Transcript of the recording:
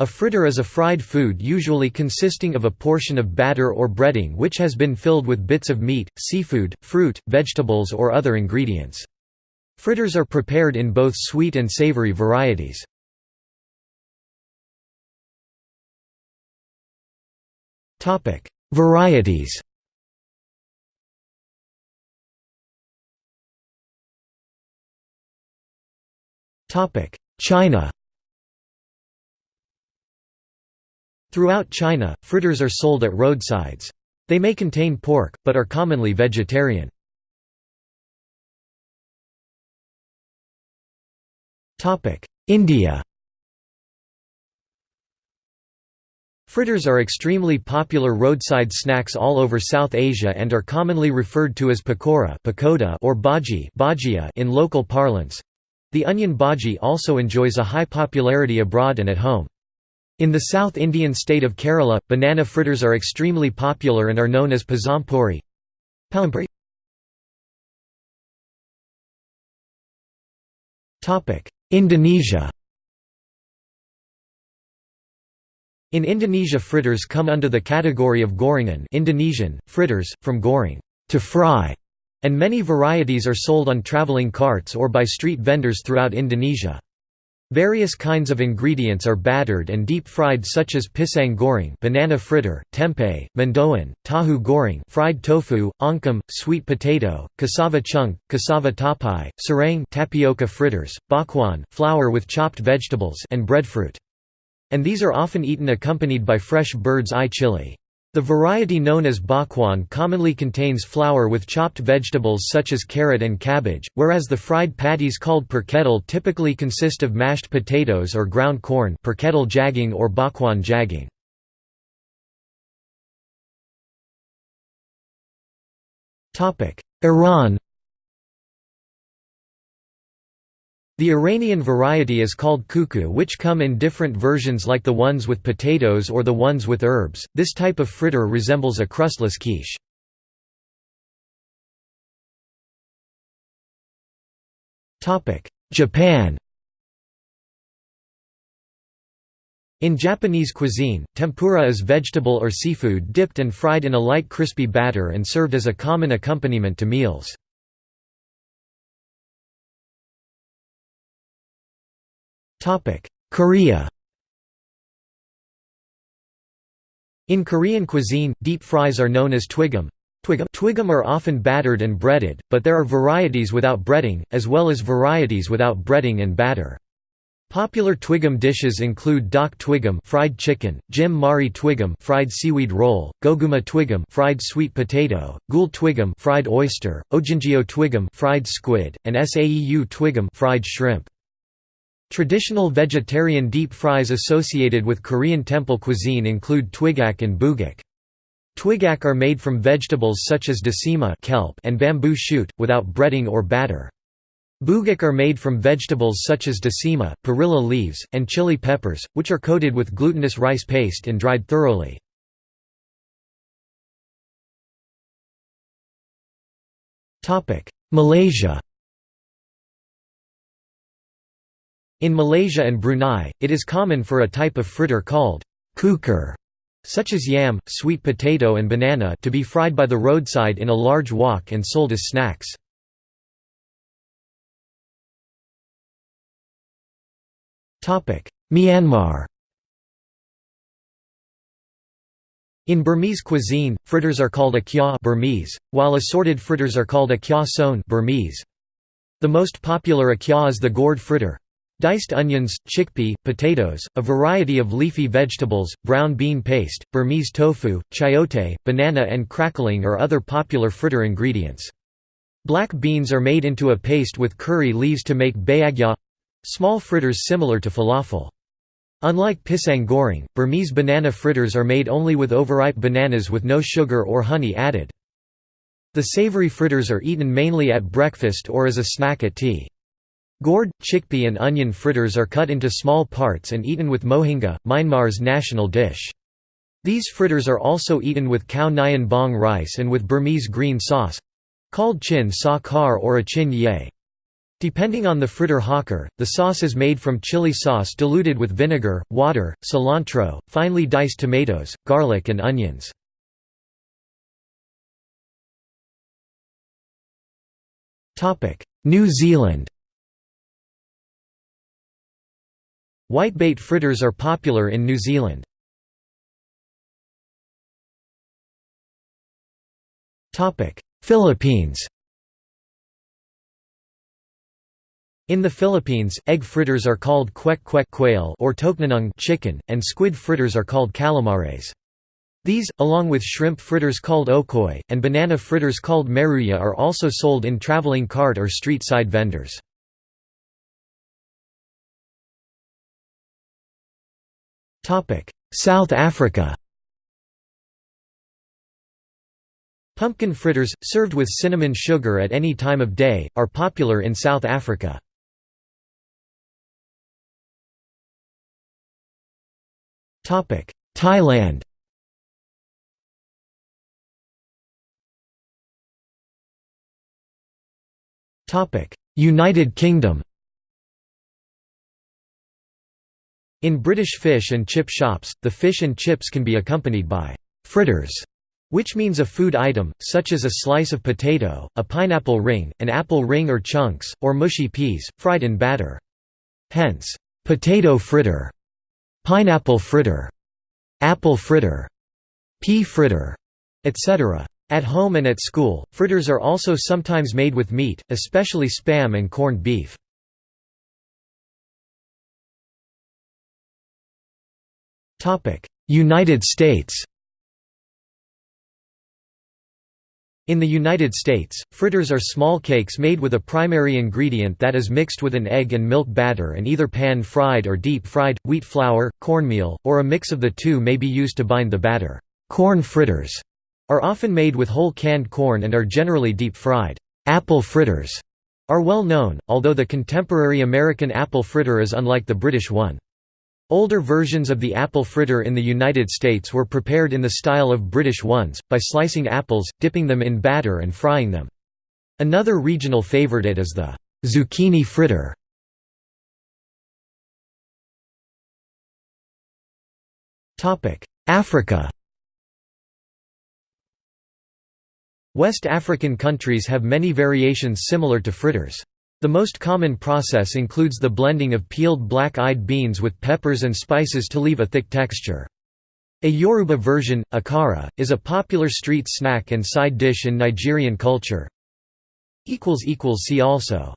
A fritter is a fried food usually consisting of a portion of batter or breading which has been filled with bits of meat, seafood, fruit, vegetables or other ingredients. Fritters are prepared in both sweet and savory varieties. Varieties China Throughout China, fritters are sold at roadsides. They may contain pork, but are commonly vegetarian. India Fritters are extremely popular roadside snacks all over South Asia and are commonly referred to as pakora or bhaji in local parlance. The onion bhaji also enjoys a high popularity abroad and at home. In the South Indian state of Kerala, banana fritters are extremely popular and are known as pazampuri. Indonesia In Indonesia fritters come under the category of gorengan Indonesian, fritters, from goreng to fry", and many varieties are sold on traveling carts or by street vendors throughout Indonesia. Various kinds of ingredients are battered and deep-fried such as pisang goreng banana fritter, tempeh, mendoan, tahu goreng fried tofu, oncom, sweet potato, cassava chunk, cassava tapai, serang tapioca fritters, bakwan flour with chopped vegetables and breadfruit. And these are often eaten accompanied by fresh bird's eye chili. The variety known as bakwan commonly contains flour with chopped vegetables such as carrot and cabbage, whereas the fried patties called perkedel typically consist of mashed potatoes or ground corn perkedel jagung or bakwan jagung. Iran The Iranian variety is called kuku which come in different versions like the ones with potatoes or the ones with herbs. This type of fritter resembles a crustless quiche. Japan In Japanese cuisine, tempura is vegetable or seafood dipped and fried in a light crispy batter and served as a common accompaniment to meals. Korea In Korean cuisine, deep fries are known as twigum. Twigum are often battered and breaded, but there are varieties without breading, as well as varieties without breading and batter. Popular twigum dishes include dak twigum fried chicken, jim mari twigum fried seaweed roll, goguma twigum fried sweet potato, gul twigum fried oyster, ojingeo twigum fried squid, and saeu twigum fried shrimp. Traditional vegetarian deep fries associated with Korean temple cuisine include twigak and bugak. Twigak are made from vegetables such as dasima kelp and bamboo shoot, without breading or batter. Bugak are made from vegetables such as dasima, perilla leaves, and chili peppers, which are coated with glutinous rice paste and dried thoroughly. Malaysia In Malaysia and Brunei, it is common for a type of fritter called kukur, such as yam, sweet potato and banana to be fried by the roadside in a large wok and sold as snacks. Myanmar In Burmese cuisine, fritters are called a kya Burmese, while assorted fritters are called a kya son Burmese. The most popular akya is the gourd fritter, Diced onions, chickpea, potatoes, a variety of leafy vegetables, brown bean paste, Burmese tofu, chayote, banana and crackling are other popular fritter ingredients. Black beans are made into a paste with curry leaves to make bayagya—small fritters similar to falafel. Unlike pisang goreng, Burmese banana fritters are made only with overripe bananas with no sugar or honey added. The savory fritters are eaten mainly at breakfast or as a snack at tea. Gourd, chickpea and onion fritters are cut into small parts and eaten with mohinga, Myanmar's national dish. These fritters are also eaten with khao nyan bong rice and with Burmese green sauce—called chin sa kar or a chin ye. Depending on the fritter hawker, the sauce is made from chili sauce diluted with vinegar, water, cilantro, finely diced tomatoes, garlic and onions. New Zealand Whitebait fritters are popular in New Zealand. Philippines In the Philippines, egg fritters are called kwek kwek quail or tokneneng chicken, and squid fritters are called calamares. These, along with shrimp fritters called okoy, and banana fritters called maruya are also sold in traveling cart or street-side vendors. South Africa Pumpkin fritters, served with cinnamon sugar at any time of day, are popular in South Africa. Thailand United Kingdom In British fish and chip shops, the fish and chips can be accompanied by «fritters», which means a food item, such as a slice of potato, a pineapple ring, an apple ring or chunks, or mushy peas, fried in batter. Hence, «potato fritter» pineapple fritter, apple fritter, pea fritter, etc. At home and at school, fritters are also sometimes made with meat, especially spam and corned beef. United States In the United States, fritters are small cakes made with a primary ingredient that is mixed with an egg and milk batter and either pan-fried or deep-fried. Wheat flour, cornmeal, or a mix of the two may be used to bind the batter. Corn fritters are often made with whole canned corn and are generally deep-fried. Apple fritters are well known, although the contemporary American apple fritter is unlike the British one. Older versions of the apple fritter in the United States were prepared in the style of British ones, by slicing apples, dipping them in batter and frying them. Another regional favorite is the zucchini fritter. Africa West African countries have many variations similar to fritters. The most common process includes the blending of peeled black-eyed beans with peppers and spices to leave a thick texture. A Yoruba version, akara, is a popular street snack and side dish in Nigerian culture. See also